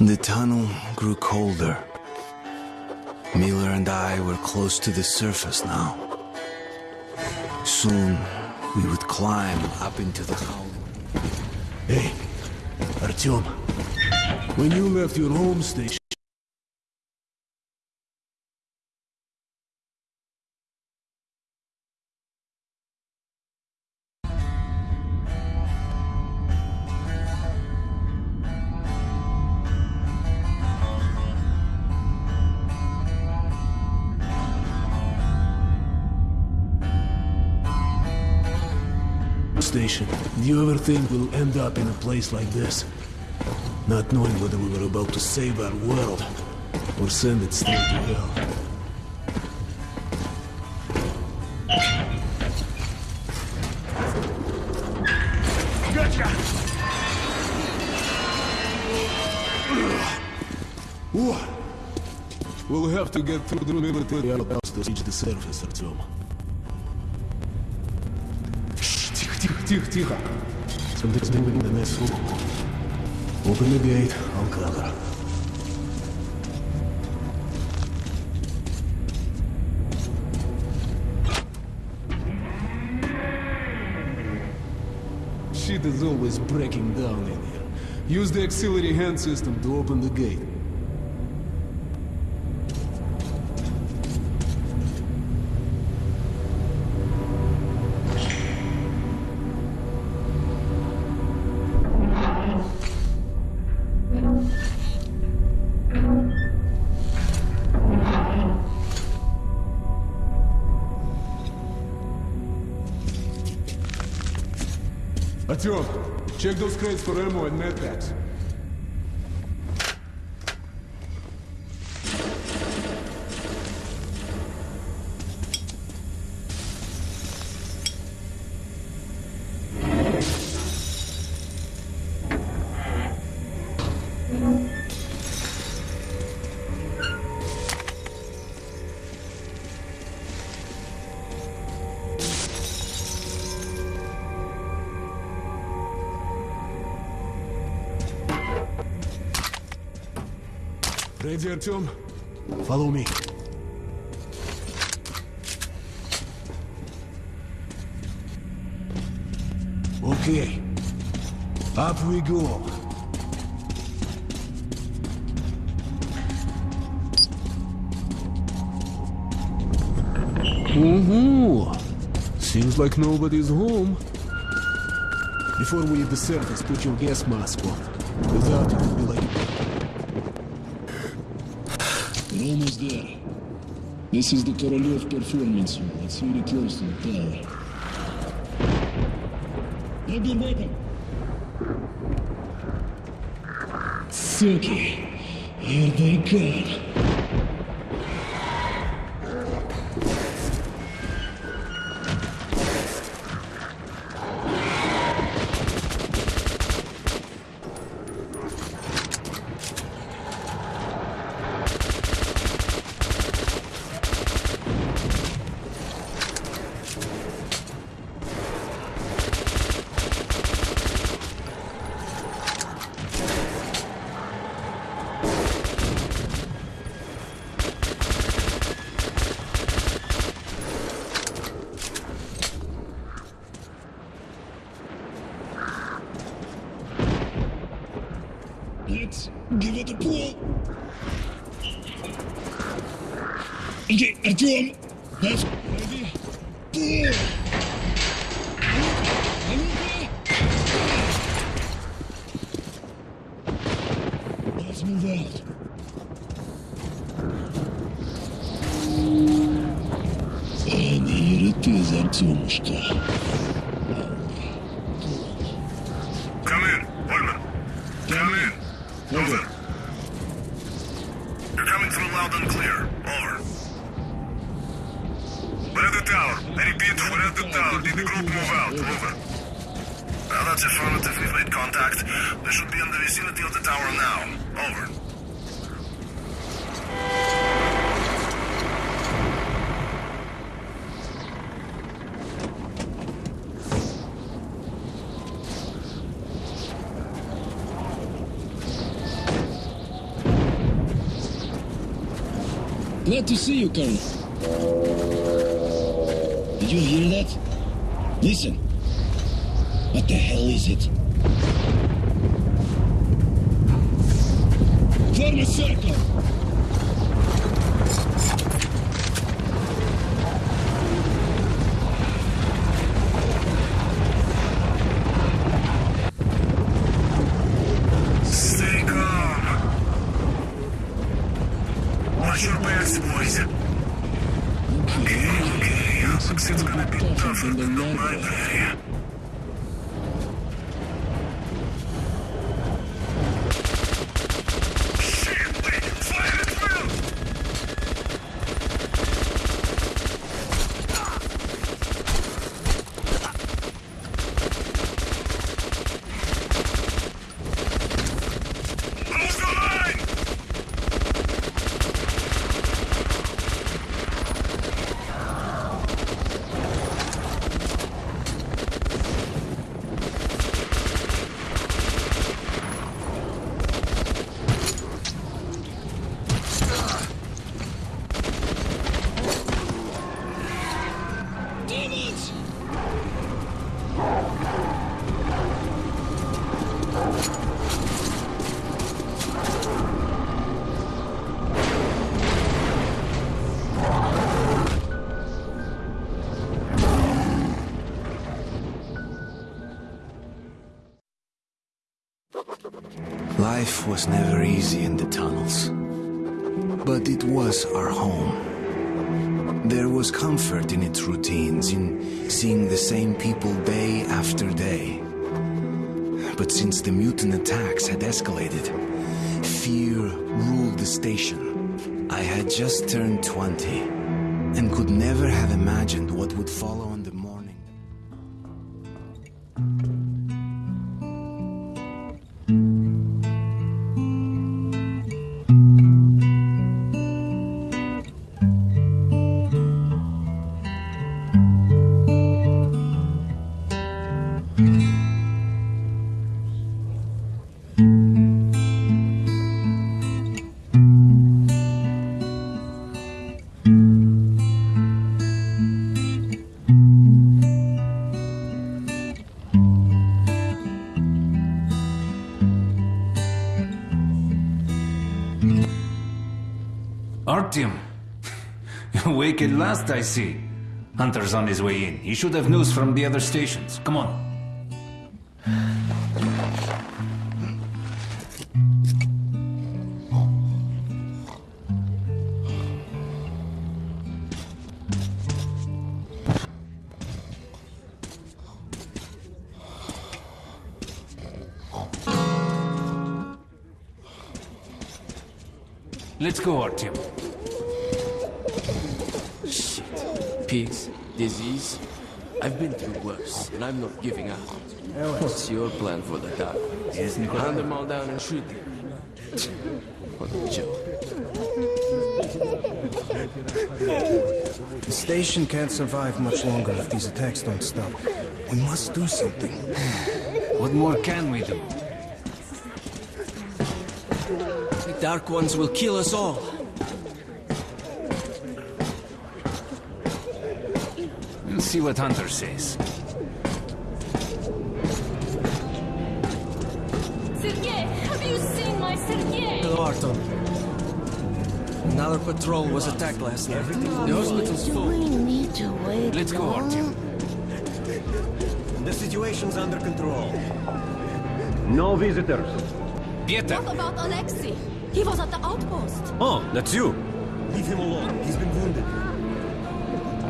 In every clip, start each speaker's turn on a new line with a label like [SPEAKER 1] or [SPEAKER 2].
[SPEAKER 1] The tunnel grew colder. Miller and I were close to the surface now. Soon, we would climb up into the howling.
[SPEAKER 2] Hey, Artyom. When you left your home station, station, do you ever think we'll end up in a place like this? Not knowing whether we were about to save our world or send it straight to hell.
[SPEAKER 3] Gotcha!
[SPEAKER 2] What? We'll have to get through the military outposts to reach the surface, Artyom. Тихо, тихо, тихо, тихо. Something's moving in the next room. Open the gate, I'll cover. Shit is always breaking down in here. Use the auxiliary hand system to open the gate. Artyom, check those crates for ammo and medpacks. Ready, Artyom? Follow me. Okay. Up we go. Ooh, seems like nobody's home. Before we hit the surface, put your gas mask on. Without it, it'll be like
[SPEAKER 4] We're almost there. This is the Korolev performance room. It's really close to the tower. I've been waiting. Suki, here they come. Let's give it a pull. Okay, Artyom, that's ready. Pull. Let's move out. And here it is,
[SPEAKER 5] the tower. Did the group move out? Over. Well, that's affirmative. We've made contact. They should be in the vicinity of the tower now. Over.
[SPEAKER 4] Glad to see you, Colonel. You hear that? Listen. What the hell is it? Form a circle!
[SPEAKER 5] The library.
[SPEAKER 1] Life was never easy in the tunnels. But it was our home. There was comfort in its routines, in seeing the same people day after day. But since the mutant attacks had escalated, fear ruled the station. I had just turned 20 and could never have imagined what would follow
[SPEAKER 6] Artyom. Awake at last, I see. Hunter's on his way in. He should have news from the other stations. Come on. Let's go, Artyom.
[SPEAKER 7] Pigs, disease. I've been through worse, and I'm not giving up. What's your plan for the dark? Hand them all down and shoot them. What a joke.
[SPEAKER 8] The station can't survive much longer if these attacks don't stop. We must do something.
[SPEAKER 6] What more can we do?
[SPEAKER 7] The Dark Ones will kill us all.
[SPEAKER 6] See what Hunter says.
[SPEAKER 9] Sergei, have you seen my Sergei?
[SPEAKER 7] Hello, Artyom. Another patrol was attacked last night. The hospital's full.
[SPEAKER 9] we need to wait
[SPEAKER 6] Let's go, Artyom.
[SPEAKER 8] The situation's under control.
[SPEAKER 10] No visitors.
[SPEAKER 6] Pieter!
[SPEAKER 9] What about Alexei? He was at the outpost.
[SPEAKER 10] Oh, that's you.
[SPEAKER 8] Leave him alone. He's been wounded.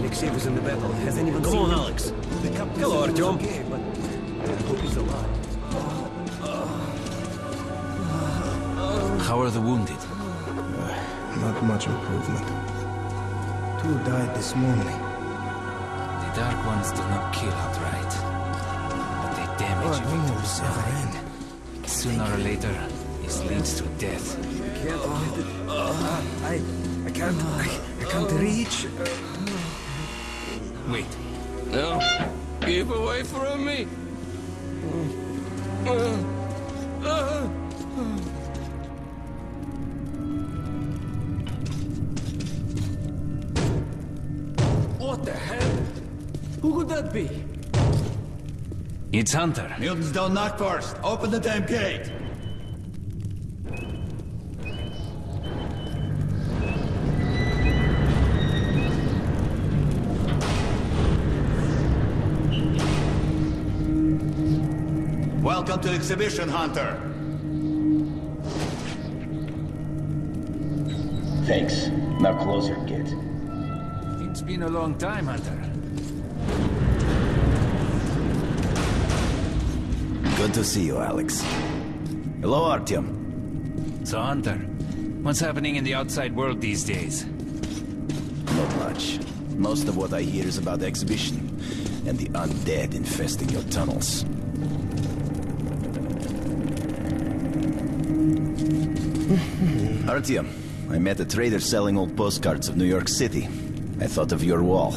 [SPEAKER 8] Alexei was in the battle. Has anyone
[SPEAKER 10] Come
[SPEAKER 8] seen
[SPEAKER 10] on,
[SPEAKER 8] him?
[SPEAKER 10] Alex.
[SPEAKER 8] The
[SPEAKER 10] Hello,
[SPEAKER 8] said
[SPEAKER 10] Artyom.
[SPEAKER 8] okay, but I hope he's alive.
[SPEAKER 6] How are the wounded?
[SPEAKER 8] Not much improvement. Two died this morning.
[SPEAKER 6] The Dark Ones do not kill outright. But they damage you into the side. Sooner or later, this leads to death.
[SPEAKER 8] Can't get. Uh, I, I can't, I, I can't reach.
[SPEAKER 6] Wait.
[SPEAKER 7] No. Keep away from me. What the hell? Who could that be?
[SPEAKER 6] It's Hunter.
[SPEAKER 11] Mutants don't knock first. Open the damn gate. Welcome to Exhibition Hunter.
[SPEAKER 12] Thanks. Now closer, kid.
[SPEAKER 6] It's been a long time, Hunter.
[SPEAKER 12] Good to see you, Alex. Hello, Artyom.
[SPEAKER 6] So, Hunter, what's happening in the outside world these days?
[SPEAKER 12] Not much. Most of what I hear is about the exhibition and the undead infesting your tunnels. Artyom, I met a trader selling old postcards of New York City. I thought of your wall.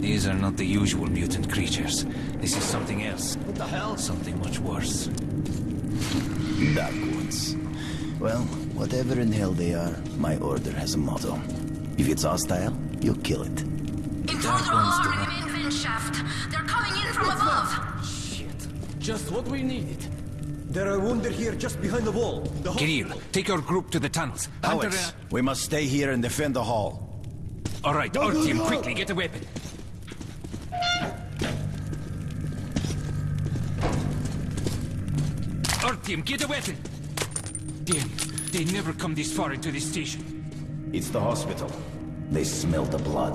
[SPEAKER 6] These are not the usual mutant creatures. This is something else. What the hell? Something much worse.
[SPEAKER 12] Dark ones. Well, whatever in hell they are, my order has a motto. If it's hostile, you'll kill it.
[SPEAKER 9] Intruder alarm in the main vent shaft. They're coming in from above.
[SPEAKER 7] Shit. Just what we needed.
[SPEAKER 8] There are wounded here just behind the wall. The
[SPEAKER 6] Kirill, take your group to the tunnels. Hunter,
[SPEAKER 12] Alex, uh, we must stay here and defend the hall.
[SPEAKER 6] All right,
[SPEAKER 8] Go,
[SPEAKER 6] our
[SPEAKER 8] go,
[SPEAKER 6] team,
[SPEAKER 8] go.
[SPEAKER 6] quickly, get a weapon. Our team, get a weapon. Damn, they never come this far into this station.
[SPEAKER 12] It's the hospital. They smell the blood.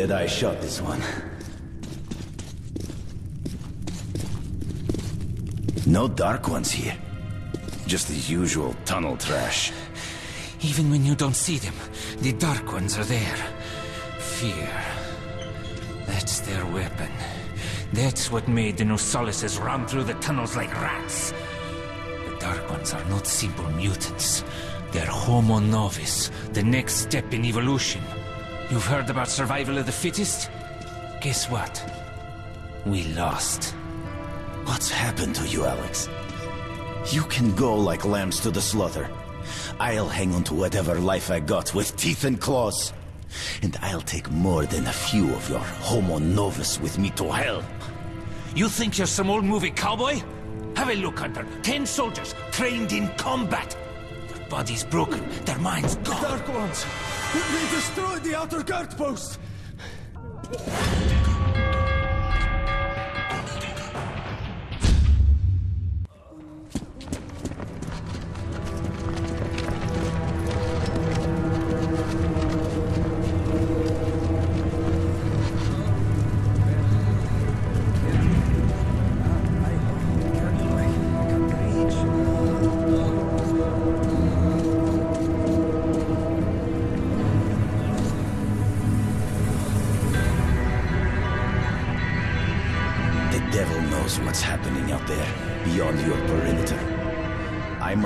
[SPEAKER 12] He's I shot, this one. No dark ones here. Just the usual tunnel trash.
[SPEAKER 6] Even when you don't see them, the Dark Ones are there. Fear. That's their weapon. That's what made the Nosalises run through the tunnels like rats. The Dark Ones are not simple mutants. They're Homo Novus, the next step in evolution. You've heard about survival of the fittest? Guess what? We lost.
[SPEAKER 12] What's happened to you, Alex? You can go like lambs to the slaughter. I'll hang on to whatever life I got with teeth and claws. And I'll take more than a few of your homo novus with me to hell.
[SPEAKER 6] You think you're some old movie cowboy? Have a look, Hunter. Ten soldiers trained in combat. Their bodies broken, their minds gone.
[SPEAKER 8] Dark ones! They destroyed the outer guard post!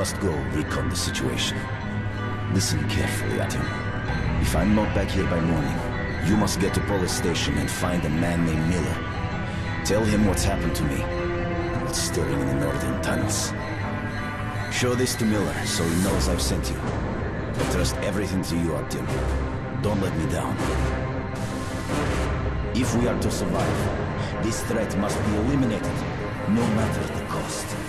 [SPEAKER 12] Must go recon the situation. Listen carefully, Artyom. If I'm not back here by morning, you must get to Polis station and find a man named Miller. Tell him what's happened to me, and what's stirring in the northern tunnels. Show this to Miller so he knows I've sent you. I trust everything to you, Artyom. Don't let me down. If we are to survive, this threat must be eliminated, no matter the cost.